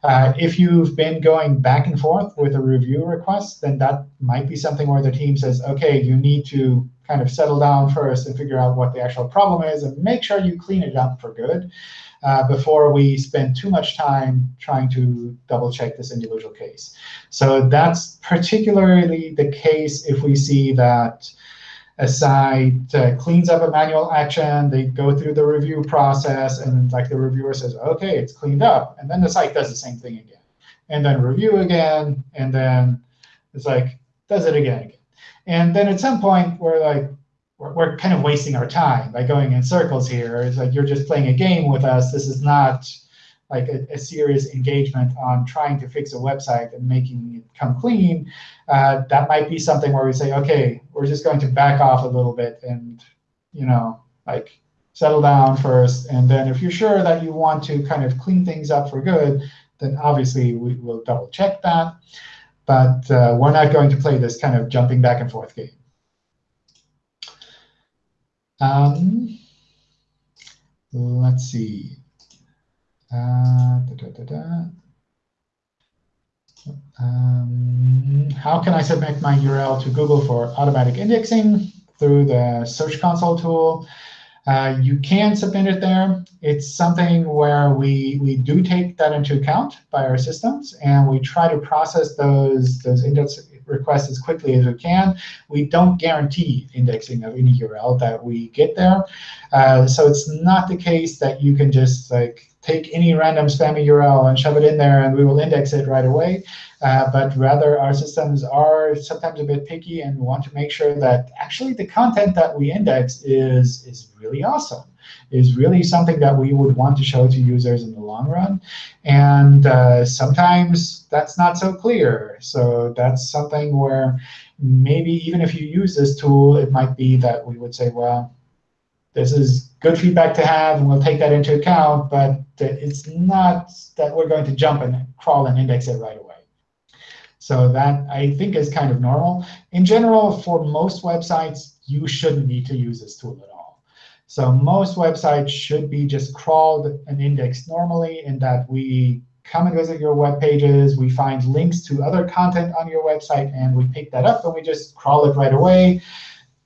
Speaker 1: Uh, if you've been going back and forth with a review request, then that might be something where the team says, OK, you need to kind of settle down first and figure out what the actual problem is, and make sure you clean it up for good uh, before we spend too much time trying to double check this individual case. So that's particularly the case if we see that a site uh, cleans up a manual action, they go through the review process, and like the reviewer says, OK, it's cleaned up. And then the site does the same thing again. And then review again, and then it's like, does it again. again. And then at some point, we're like, we're, we're kind of wasting our time by going in circles here. It's like you're just playing a game with us. This is not like a, a, serious engagement on trying to fix a website and making it come clean, uh, that might be something where we say, OK, we're just going to back off a little bit and you know, like settle down first. And then if you're sure that you want to kind of clean things up for good, then obviously we will double check that. But uh, we're not going to play this kind of jumping back and forth game. Um, let's see. Uh, da, da, da, um, how can I submit my URL to Google for automatic indexing through the Search Console tool? Uh, you can submit it there. It's something where we, we do take that into account by our systems, and we try to process those, those index, request as quickly as we can. We don't guarantee indexing of any URL that we get there. Uh, so it's not the case that you can just like take any random spammy URL and shove it in there, and we will index it right away. Uh, but rather, our systems are sometimes a bit picky and we want to make sure that actually the content that we index is, is really awesome is really something that we would want to show to users long run. And uh, sometimes that's not so clear. So that's something where maybe even if you use this tool, it might be that we would say, well, this is good feedback to have, and we'll take that into account. But it's not that we're going to jump and crawl and index it right away. So that, I think, is kind of normal. In general, for most websites, you shouldn't need to use this tool at all. So most websites should be just crawled and indexed normally in that we come and visit your web pages, we find links to other content on your website, and we pick that up and we just crawl it right away.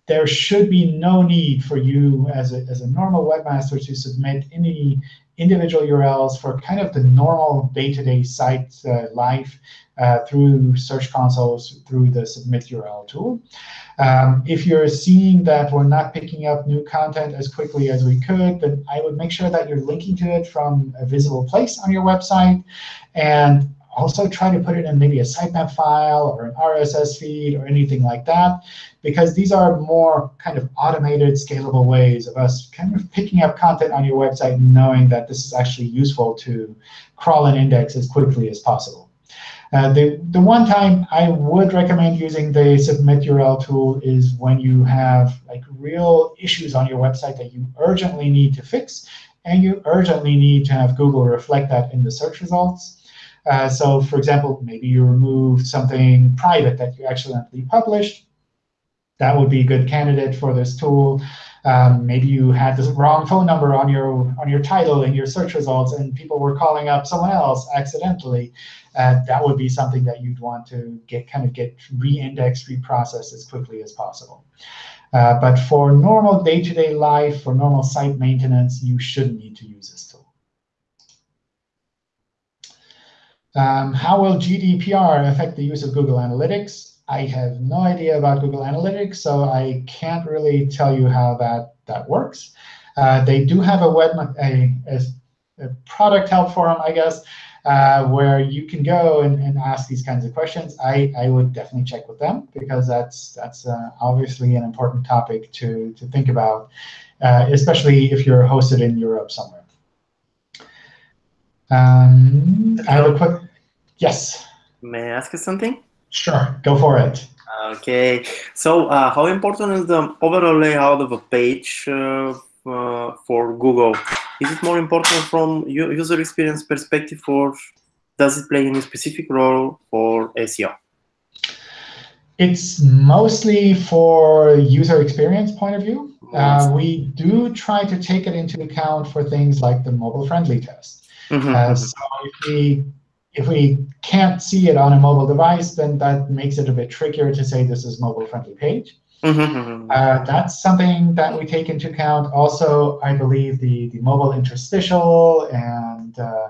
Speaker 1: There should be no need for you as a, as a normal webmaster to submit any individual URLs for kind of the normal day-to-day -day site uh, life uh, through Search Consoles, through the Submit URL tool. Um, if you're seeing that we're not picking up new content as quickly as we could, then I would make sure that you're linking to it from a visible place on your website. And also try to put it in maybe a sitemap file or an RSS feed or anything like that, because these are more kind of automated, scalable ways of us kind of picking up content on your website and knowing that this is actually useful to crawl and index as quickly as possible. Uh, the, the one time I would recommend using the submit URL tool is when you have like real issues on your website that you urgently need to fix, and you urgently need to have Google reflect that in the search results. Uh, so for example, maybe you removed something private that you accidentally published. That would be a good candidate for this tool. Um, maybe you had the wrong phone number on your on your title in your search results, and people were calling up someone else accidentally. Uh, that would be something that you'd want to get kind of get re-indexed, reprocessed as quickly as possible. Uh, but for normal day-to-day -day life, for normal site maintenance, you shouldn't need to use this tool. Um, how will GDPR affect the use of Google Analytics? I have no idea about Google Analytics, so I can't really tell you how that, that works. Uh, they do have a web a, a, a, product help forum, I guess, uh, where you can go and, and, ask these kinds of questions. I, I would definitely check with them because that's that's uh, obviously an important topic to to think about, uh, especially if you're hosted in Europe somewhere. Um, I have a quick Yes.
Speaker 5: May I ask you something?
Speaker 1: Sure, go for it.
Speaker 5: Okay, so uh, how important is the overall layout of a page uh, uh, for Google? Is it more important from user experience perspective or does it play any specific role for SEO?
Speaker 1: It's mostly for user experience point of view. Uh, we do try to take it into account for things like the mobile-friendly test. Mm -hmm. so if we if we can't see it on a mobile device, then that makes it a bit trickier to say this is mobile-friendly page. Mm-hmm, mm-hmm. uh, that's something that we take into account. Also, I believe the, the mobile interstitial and uh,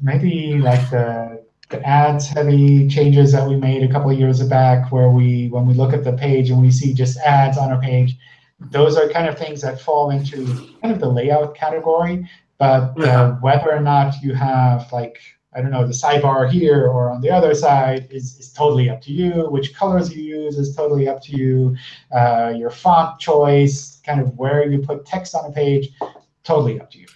Speaker 1: maybe like the, the ads-heavy changes that we made a couple of years back, where we when we look at the page and we see just ads on our page, those are kind of things that fall into kind of the layout category. But uh, whether or not you have like I don't know the sidebar here or on the other side is, is totally up to you. Which colors you use is totally up to you. Uh, your font choice, kind of where you put text on a page, totally up to you.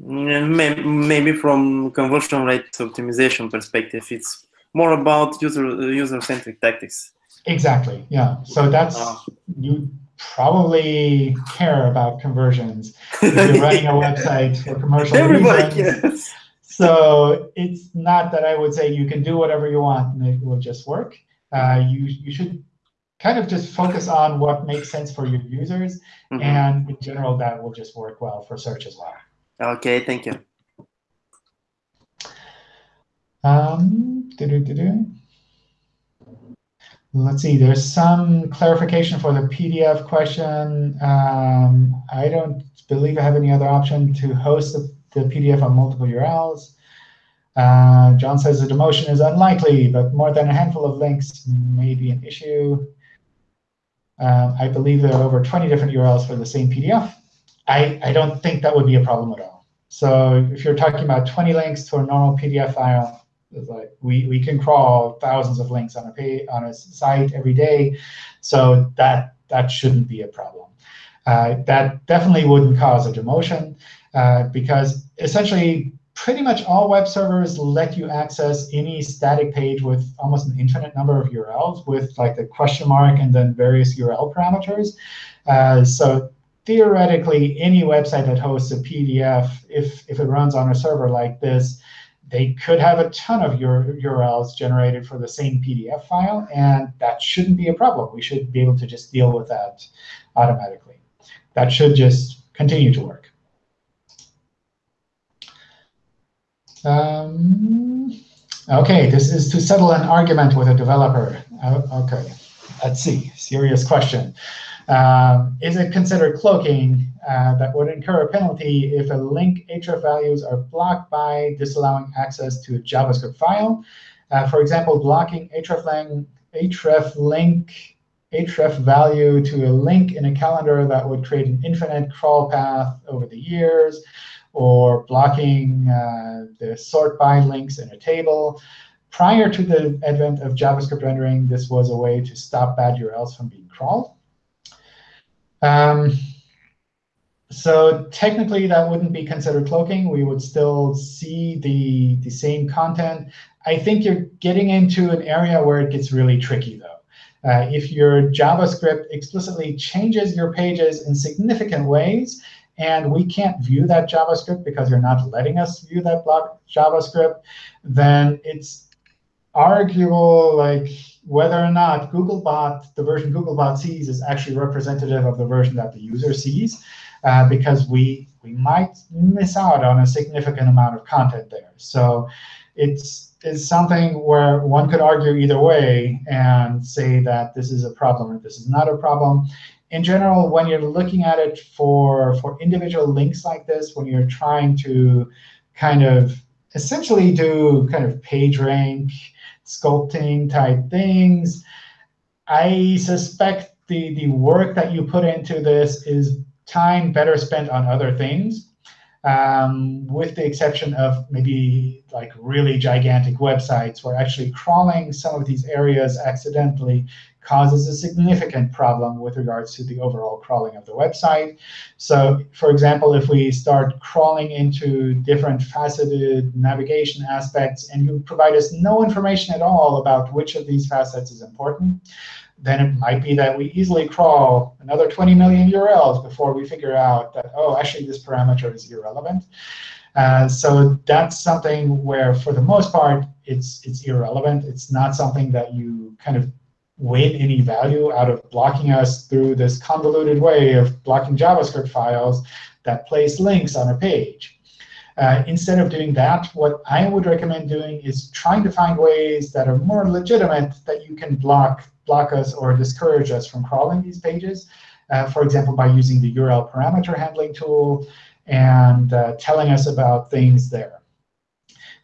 Speaker 5: Maybe from conversion rate optimization perspective, it's more about user user centric tactics.
Speaker 1: Exactly. Yeah. So that's uh, you probably care about conversions if you're running a website for commercial Everybody reasons. Cares. So it's not that I would say you can do whatever you want and it will just work. Uh, you, you should kind of just focus on what makes sense for your users. Mm -hmm. And in general, that will just work well for search as well.
Speaker 5: OK, thank you.
Speaker 1: Um, doo -doo -doo Let's see, there's some clarification for the PDF question. Um, I don't believe I have any other option to host the, the PDF on multiple URLs. Uh, John says the demotion is unlikely, but more than a handful of links may be an issue. Um, I believe there are over 20 different URLs for the same PDF. I, I don't think that would be a problem at all. So if you're talking about 20 links to a normal PDF file, it's like we, we can crawl thousands of links on a page, on a site every day, so that that shouldn't be a problem. Uh, that definitely wouldn't cause a demotion uh, because essentially pretty much all web servers let you access any static page with almost an infinite number of URLs with like the question mark and then various URL parameters. Uh, so theoretically, any website that hosts a PDF, if, if it runs on a server like this, they could have a ton of your URLs generated for the same PDF file, and that shouldn't be a problem. We should be able to just deal with that automatically. That should just continue to work. Um, OK, this is to settle an argument with a developer. Uh, OK, let's see. Serious question. Um, is it considered cloaking uh, that would incur a penalty if a link href values are blocked by disallowing access to a JavaScript file? Uh, for example, blocking href, href link href value to a link in a calendar that would create an infinite crawl path over the years, or blocking uh, the sort by links in a table. Prior to the advent of JavaScript rendering, this was a way to stop bad URLs from being crawled. Um, so technically, that wouldn't be considered cloaking. We would still see the, the same content. I think you're getting into an area where it gets really tricky, though. Uh, if your JavaScript explicitly changes your pages in significant ways, and we can't view that JavaScript because you're not letting us view that JavaScript, then it's arguable like whether or not Googlebot, the version Googlebot sees, is actually representative of the version that the user sees, uh, because we we might miss out on a significant amount of content there. So it's it's something where one could argue either way and say that this is a problem or this is not a problem. In general, when you're looking at it for, for individual links like this, when you're trying to kind of essentially do kind of page rank, sculpting type things. I suspect the, the work that you put into this is time better spent on other things, um, with the exception of maybe like really gigantic websites where actually crawling some of these areas accidentally causes a significant problem with regards to the overall crawling of the website. So for example, if we start crawling into different faceted navigation aspects, and you provide us no information at all about which of these facets is important, then it might be that we easily crawl another 20 million URLs before we figure out that, oh, actually, this parameter is irrelevant. Uh, so that's something where, for the most part, it's it's irrelevant. It's not something that you kind of win any value out of blocking us through this convoluted way of blocking JavaScript files that place links on a page. Uh, instead of doing that, what I would recommend doing is trying to find ways that are more legitimate that you can block, block us or discourage us from crawling these pages. Uh, for example, by using the URL parameter handling tool and uh, telling us about things there.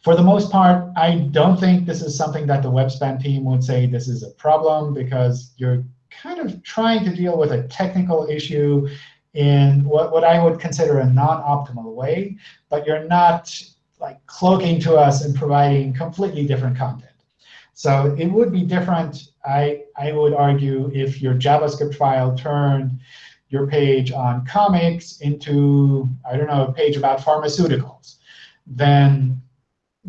Speaker 1: For the most part, I don't think this is something that the web spam team would say this is a problem, because you're kind of trying to deal with a technical issue in what, what I would consider a non-optimal way, but you're not like cloaking to us and providing completely different content. So it would be different, I, I would argue, if your JavaScript file turned your page on comics into, I don't know, a page about pharmaceuticals. Then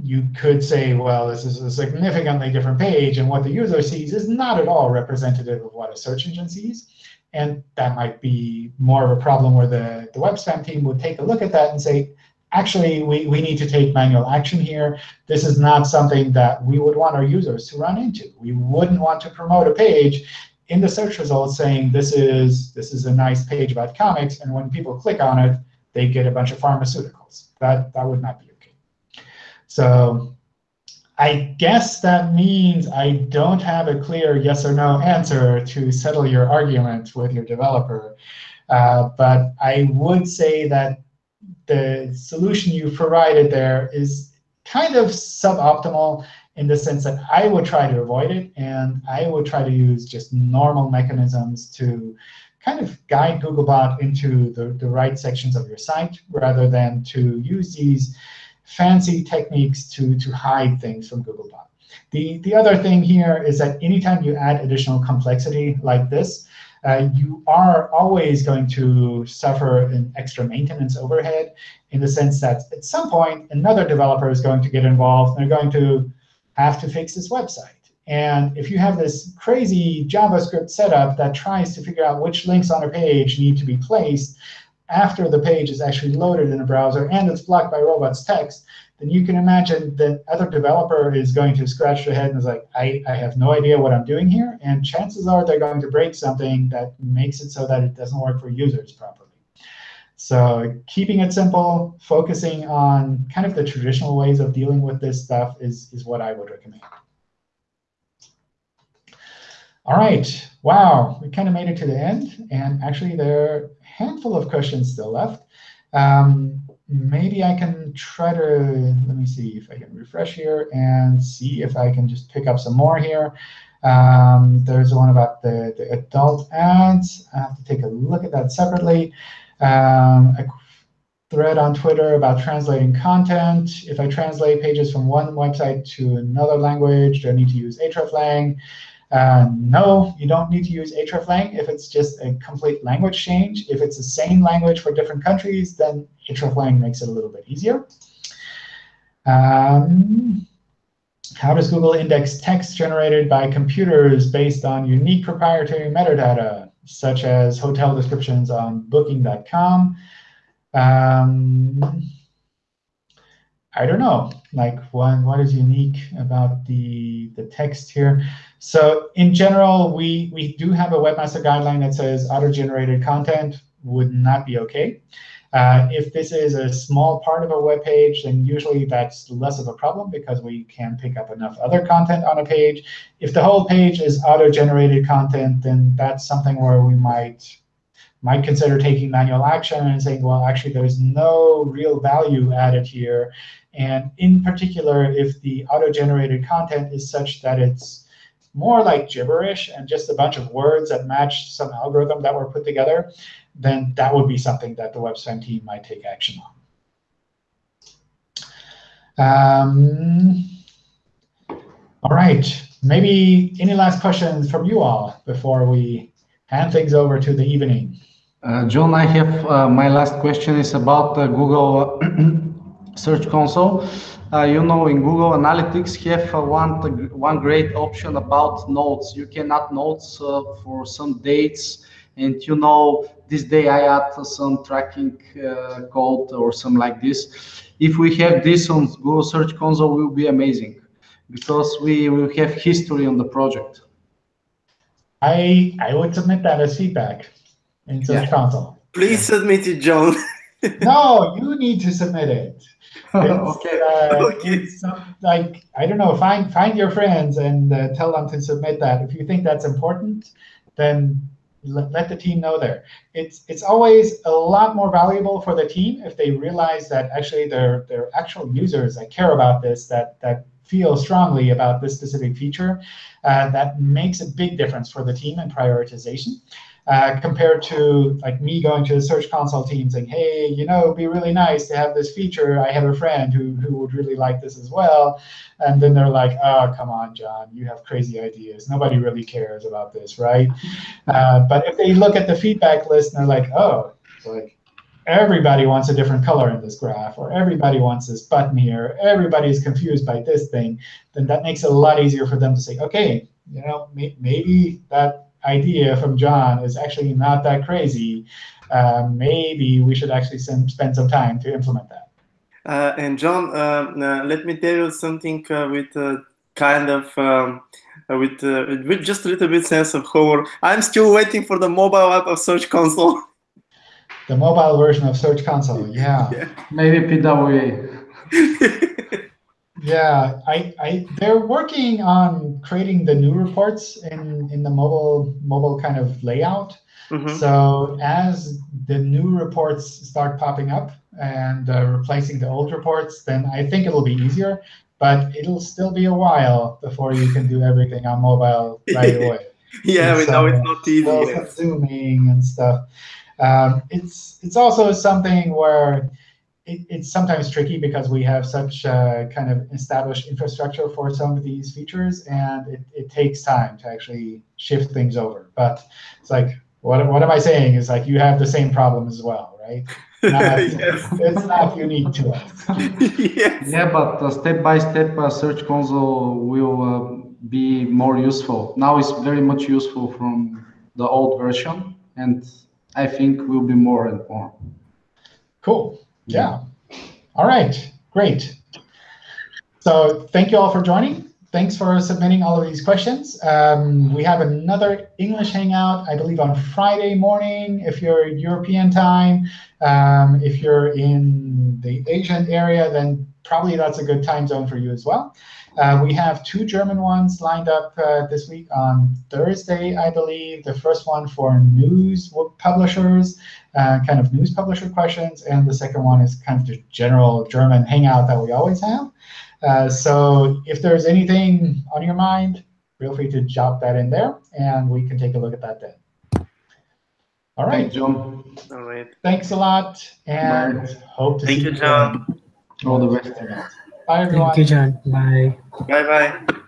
Speaker 1: you could say, well, this is a significantly different page, and what the user sees is not at all representative of what a search engine sees. And that might be more of a problem where the, the web spam team would take a look at that and say, actually, we, we need to take manual action here. This is not something that we would want our users to run into. We wouldn't want to promote a page in the search results saying this is, this is a nice page about comics, and when people click on it, they get a bunch of pharmaceuticals. That, that would not be okay. so I guess that means I don't have a clear yes or no answer to settle your argument with your developer. Uh, but I would say that the solution you provided there is kind of suboptimal in the sense that I would try to avoid it, and I would try to use just normal mechanisms to kind of guide Googlebot into the, the right sections of your site rather than to use these fancy techniques to, to hide things from Googlebot. The, the other thing here is that anytime you add additional complexity like this, uh, you are always going to suffer an extra maintenance overhead in the sense that at some point, another developer is going to get involved. And they're going to have to fix this website. And if you have this crazy JavaScript setup that tries to figure out which links on a page need to be placed after the page is actually loaded in a browser and it's blocked by robots text, then you can imagine that other developer is going to scratch their head and is like, I, I have no idea what I'm doing here. And chances are they're going to break something that makes it so that it doesn't work for users properly. So keeping it simple, focusing on kind of the traditional ways of dealing with this stuff is, is what I would recommend. All right. Wow, we kind of made it to the end. And actually, there are a handful of questions still left. Um, maybe I can try to, let me see if I can refresh here and see if I can just pick up some more here. Um, there's one about the, the adult ads. I have to take a look at that separately. Um, a thread on Twitter about translating content. If I translate pages from one website to another language, do I need to use hreflang? Uh, no, you don't need to use hreflang if it's just a complete language change. If it's the same language for different countries, then hreflang makes it a little bit easier. Um, how does Google index text generated by computers based on unique proprietary metadata, such as hotel descriptions on booking.com? Um, I don't know, like what, what is unique about the, the text here. So in general, we, we do have a webmaster guideline that says auto-generated content would not be OK. Uh, if this is a small part of a web page, then usually that's less of a problem because we can pick up enough other content on a page. If the whole page is auto-generated content, then that's something where we might might consider taking manual action and saying, well, actually, there's no real value added here. And in particular, if the auto-generated content is such that it's more like gibberish and just a bunch of words that match some algorithm that were put together, then that would be something that the web WebSpam team might take action on. Um, all right. Maybe any last questions from you all before we hand things over to the evening?
Speaker 2: Uh, John, I have uh, my last question is about uh, Google Search Console. Uh, you know, in Google Analytics, have uh, one one great option about notes. You can add notes uh, for some dates, and you know, this day I add some tracking uh, code or something like this. If we have this on Google Search Console, will be amazing, because we will have history on the project.
Speaker 1: I I would submit that as feedback in Search yeah. Console.
Speaker 5: Please submit it, John.
Speaker 1: no, you need to submit it.
Speaker 2: okay.
Speaker 1: Uh, okay. Some, like I don't know, find find your friends and uh, tell them to submit that. If you think that's important, then let, let the team know there. It's it's always a lot more valuable for the team if they realize that actually they're they're actual users that care about this, that that feel strongly about this specific feature. Uh, that makes a big difference for the team and prioritization uh, compared to like me going to the Search Console team saying, hey, you know, it'd be really nice to have this feature. I have a friend who, who would really like this as well. And then they're like, oh, come on, John, you have crazy ideas. Nobody really cares about this, right? Uh, but if they look at the feedback list and they're like, oh, like everybody wants a different color in this graph, or everybody wants this button here, everybody is confused by this thing, then that makes it a lot easier for them to say, OK, you know, maybe that idea from John is actually not that crazy. Uh, maybe we should actually send, spend some time to implement that.
Speaker 5: Uh, and John, uh, uh let me tell you something uh, with uh, kind of um, with with just a little bit sense of humor. I'm still waiting for the mobile app of Search Console.
Speaker 1: The mobile version of Search Console, yeah.
Speaker 2: yeah. Maybe PWA.
Speaker 1: Yeah, I, I, they're working on creating the new reports in, in the mobile mobile kind of layout. Mm -hmm. So as the new reports start popping up and uh, replacing the old reports, then I think it'll be easier. But it'll still be a while before you can do everything on mobile right away.
Speaker 5: yeah, we know it's not easy. Well,
Speaker 1: zooming and stuff. Um, it's it's also something where it, it's sometimes tricky because we have such a kind of established infrastructure for some of these features, and it, it takes time to actually shift things over. But it's like, what, what am I saying? Is like you have the same problem as well, right? not,
Speaker 5: Yes.
Speaker 1: it's not unique to us.
Speaker 5: yes.
Speaker 2: Yeah, but uh, step-by-step uh, Search Console will uh, be more useful. Now it's very much useful from the old version, and I think will be more and more.
Speaker 1: Cool. Yeah. All right. Great. So thank you all for joining. Thanks for submitting all of these questions. Um, we have another English Hangout, I believe, on Friday morning if you're European time. Um, if you're in the Asian area, then probably that's a good time zone for you as well. Uh, we have two German ones lined up uh, this week on Thursday, I believe. The first one for news publishers, uh, kind of news publisher questions, and the second one is kind of the general German hangout that we always have. Uh, so if there's anything on your mind, feel free to drop that in there, and we can take a look at that then. All right.
Speaker 2: Thanks, John.
Speaker 5: All right.
Speaker 1: Thanks a lot, and
Speaker 2: Bye.
Speaker 1: hope to
Speaker 5: Thank
Speaker 1: see
Speaker 5: you,
Speaker 1: you.
Speaker 5: John.
Speaker 1: again.
Speaker 2: All the best.
Speaker 1: Bye, everyone.
Speaker 4: Thank you, John. Bye.
Speaker 5: Bye bye.